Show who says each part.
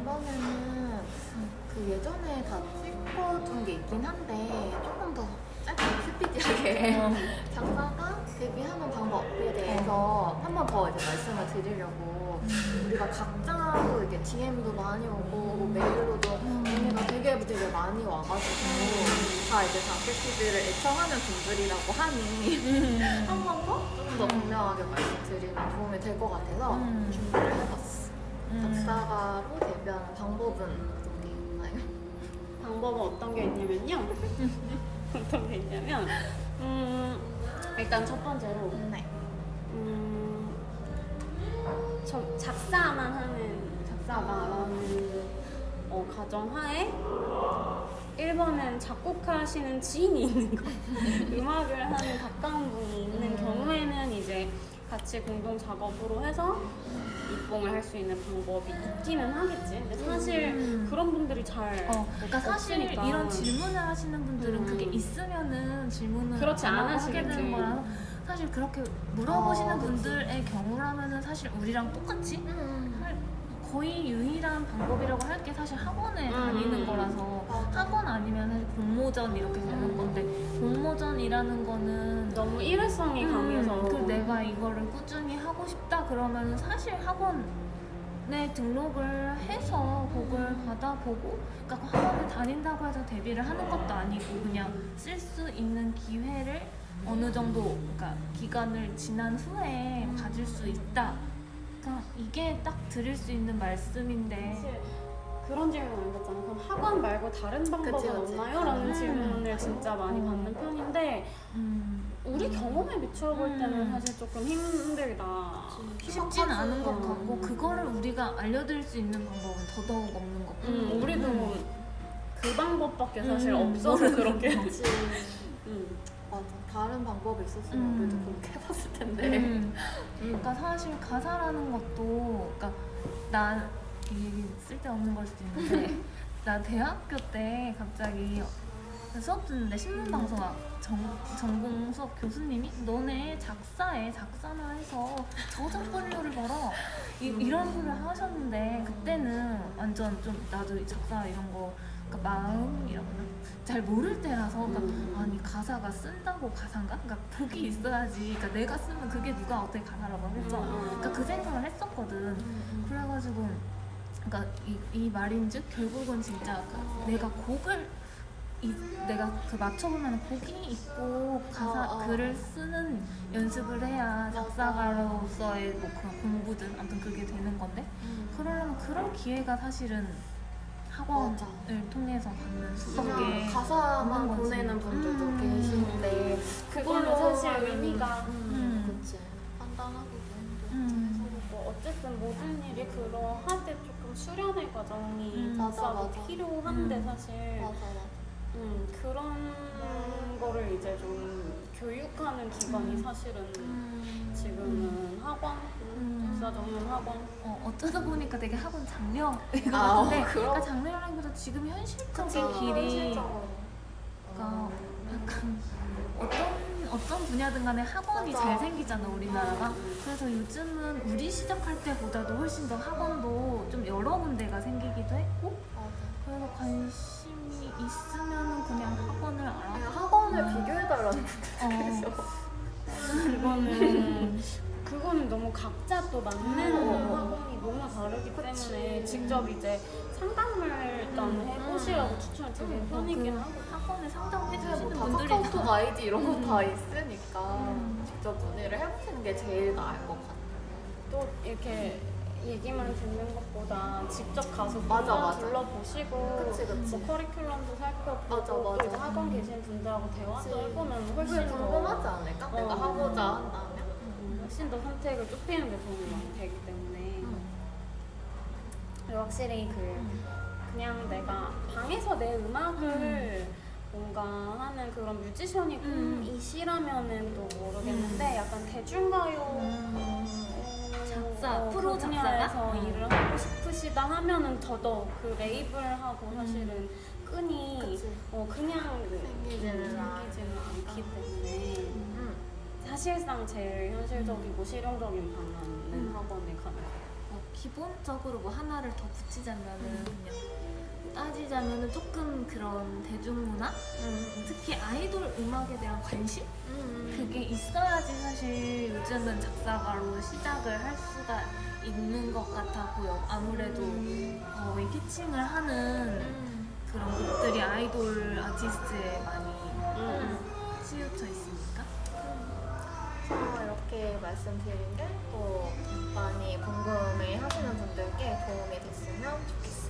Speaker 1: 이번에는 그 예전에 다 찍어둔 게 있긴 한데 조금 더 짧게 스피디하게
Speaker 2: 어.
Speaker 1: 작사가 데뷔하는 방법에 대해서 한 번 더 이제 말씀을 드리려고 우리가 각자로 이게 DM도 많이 오고 뭐 메일로도 언니가 되게 되게 많이 와가지고 다 이제 장필피드를 애청하는 분들이라고 하니 한 번 더 좀 더 분명하게 말씀드리면 도움이 될 것 같아서
Speaker 2: 음.
Speaker 1: 준비를 해봤어.
Speaker 2: 음.
Speaker 1: 작사가로 방법은 어떤 게 있나요?
Speaker 3: 방법은 어떤 게 있냐면요. 어떤 게 있냐면, 음, 일단 첫 번째로,
Speaker 1: 네.
Speaker 3: 음, 저 작사만 하는 작사가라는 어, 가정하에 1번은 작곡하시는 지인이 있는 거 음악을 하는 가까운 분이 있는 경우에는 이제 같이 공동 작업으로 해서 입봉을 할 수 있는 방법이 있기는 하겠지 근데 사실
Speaker 2: 음.
Speaker 3: 그런 분들이 잘
Speaker 2: 어, 그러니까 사실
Speaker 3: 없으니까.
Speaker 2: 이런 질문을 하시는 분들은
Speaker 3: 음.
Speaker 2: 그게 있으면은 질문을
Speaker 3: 그렇지, 하시겠지.
Speaker 2: 되는 거라 사실 그렇게 물어보시는
Speaker 1: 어.
Speaker 2: 분들의 경우라면은 사실 우리랑 똑같이
Speaker 1: 음.
Speaker 2: 할- 거의 유일한 방법이라고 할 게 사실 학원에
Speaker 3: 음.
Speaker 2: 다니는 거라서. 학원 아니면 공모전 이렇게 되는 건데 공모전이라는 거는
Speaker 3: 너무 일회성이
Speaker 2: 음,
Speaker 3: 강해서
Speaker 2: 그 내가 이거를 꾸준히 하고 싶다 그러면 사실 학원 에 등록을 해서 곡을 받아보고 그러니까 학원을 다닌다고 해서 데뷔를 하는 것도 아니고 그냥 쓸 수 있는 기회를 어느 정도 그러니까 기간을 지난 후에 가질 수 있다. 그러니까 이게 딱 드릴 수 있는 말씀인데
Speaker 3: 사실 그런 질문 안 받잖아. 그럼 학원 말고 다른 방법은
Speaker 1: 그치, 그치.
Speaker 3: 없나요? 라는
Speaker 2: 음.
Speaker 3: 질문을 진짜 많이
Speaker 2: 음.
Speaker 3: 받는 편인데
Speaker 2: 음,
Speaker 3: 우리 경험에 비추어 볼 때는
Speaker 2: 음.
Speaker 3: 사실 조금 힘들다.
Speaker 2: 쉽진 않은 것
Speaker 3: 음.
Speaker 2: 같고 그거를 우리가 알려드릴 수 있는 방법은 더더욱 없는 것 같고
Speaker 3: 음, 우리도 그 방법밖에 사실
Speaker 2: 음,
Speaker 3: 없어서 그렇게. 음.
Speaker 1: 맞아. 다른 방법이 있었으면
Speaker 2: 음.
Speaker 1: 우리도 그렇게 해봤을 텐데.
Speaker 2: 음. 그러니까 사실 가사라는 것도 그러니까 난이 얘기 쓸데없는 걸 수도 있는데 나 대학교 때 갑자기 수업 듣는데 신문 방송학 전, 전공 수업 교수님이 너네 작사에 작사나 해서 저작권료를 벌어 이, 이런 소리를 하셨는데 그때는 완전 좀 나도 이 작사 이런 거 그러니까 마음이라고 잘 모를 때라서 그러니까
Speaker 3: 음.
Speaker 2: 아니 가사가 쓴다고 가사인가? 그러니까 곡이 있어야지 그러니까 내가 쓰면 그게 누가 어떻게 가사라고 하겠어
Speaker 3: 음.
Speaker 2: 그러니까 그 생각을 했었거든 그래가지고 그러니까 이, 이 말인즉 결국은 진짜 그 내가 곡을 이, 내가 그 맞춰보면 곡이 있고 가사
Speaker 1: 어, 어.
Speaker 2: 글을 쓰는 연습을 해야 작사가로서의 뭐 그런 공부든 아무튼 그게 되는 건데
Speaker 1: 음.
Speaker 2: 그러려면 그런 기회가 사실은 학원을
Speaker 1: 맞아.
Speaker 2: 통해서 받는 수밖에
Speaker 1: 그냥 가사만. 보내는 분들도
Speaker 2: 음.
Speaker 1: 계시는데
Speaker 3: 그걸로 사실 의미가
Speaker 1: 음,
Speaker 2: 음.
Speaker 1: 그치. 판단하기도 힘들고.
Speaker 2: 음.
Speaker 3: 뭐 어쨌든 모든 일이 그러하되 조금 수련의 과정이
Speaker 2: 음.
Speaker 1: 맞아, 맞아.
Speaker 3: 필요한데
Speaker 2: 음.
Speaker 3: 사실
Speaker 1: 맞아 맞아.
Speaker 3: 음, 그런 거를 이제 좀 교육하는 기관이
Speaker 2: 음.
Speaker 3: 사실은
Speaker 1: 음.
Speaker 3: 지금은 학원,
Speaker 2: 음.
Speaker 3: 역사 전문 학원.
Speaker 2: 어, 어쩌다 보니까 되게 학원 장려인 것
Speaker 1: 아,
Speaker 2: 같은데
Speaker 1: 어.
Speaker 2: 그러니까 장려라기보다 지금 현실적인
Speaker 1: 그치,
Speaker 2: 길이
Speaker 1: 현실적으로.
Speaker 2: 그러니까 약간 어떤 어떤 분야든 간에 학원이
Speaker 1: 맞아.
Speaker 2: 잘 생기잖아 우리나라가 그래서 요즘은 우리 시작할 때보다도 훨씬 더 학원도 좀 여러 군데가 생기기도 했고. 그래서 관심이 있으면
Speaker 1: 비교해달라는
Speaker 2: 어,
Speaker 3: 그거는 그거는 너무 각자 또 맞는
Speaker 1: 어.
Speaker 3: 학원이 너무 다르기
Speaker 1: 그치.
Speaker 3: 때문에 직접 이제 상담을 일단
Speaker 2: 음.
Speaker 3: 해보시라고 추천을 드리는
Speaker 2: 음,
Speaker 3: 편이긴
Speaker 2: 그
Speaker 3: 하고
Speaker 2: 학원에 상담해
Speaker 1: 이제
Speaker 2: 주시는
Speaker 1: 뭐다
Speaker 2: 분들이
Speaker 1: 카카오톡
Speaker 2: 다
Speaker 1: 아이디 이런 거다
Speaker 2: 음.
Speaker 1: 있으니까
Speaker 2: 음.
Speaker 1: 직접 문의를 해보시는 게 제일 나을 것 같아요.
Speaker 3: 또 이렇게 얘기만 듣는 것보다 직접 가서
Speaker 1: 맞아, 맞아.
Speaker 3: 둘러보시고
Speaker 1: 그치, 그치.
Speaker 3: 뭐 커리큘럼도 살펴보고
Speaker 1: 맞아,
Speaker 3: 또
Speaker 1: 맞아.
Speaker 3: 이제 학원 계신 분들하고 대화도
Speaker 1: 그치.
Speaker 3: 해보면 훨씬 더
Speaker 1: 궁금하지 않을까?
Speaker 3: 어.
Speaker 1: 내가 하고자 한다면.
Speaker 3: 음, 훨씬 더 선택을 좁히는 데 도움이 많이 되기 때문에
Speaker 1: 음.
Speaker 3: 그리고 확실히 그 그냥 내가 방에서 내 음악을 뭔가 하는 그런 뮤지션이
Speaker 2: 음.
Speaker 3: 꿈이시라면은 또 모르겠는데 약간 대중가요
Speaker 2: 음.
Speaker 3: 분야에서
Speaker 2: 음.
Speaker 3: 일을 하고 싶으시다 하면은 더더욱 그 레이블하고 사실은 끈이
Speaker 1: 그치.
Speaker 3: 어, 그냥
Speaker 1: 생기지는 않-
Speaker 3: 않기 때문에
Speaker 1: 음.
Speaker 3: 사실상 제일 현실적이고 실용적인 방안은
Speaker 2: 음.
Speaker 3: 학원에 가는 거.
Speaker 2: 어, 기본적으로 뭐 하나를 더 붙이자면은 그냥 따지자면은 조금 그런 대중문화 특히 아이돌 음악에 대한 관심
Speaker 1: 음.
Speaker 2: 그게 있어야지 사실 요즘은 작사가로 시작을 할 수가 있는 것 같아 보여. 아무래도 어, 이 피칭을 하는
Speaker 1: 음.
Speaker 2: 그런 곡들이 아이돌 아티스트에 많이
Speaker 3: 음.
Speaker 2: 치우쳐 있으니까.
Speaker 1: 그래서 이렇게 말씀드린 게 또 많이 궁금해 하시는 분들께 도움이 됐으면 좋겠습니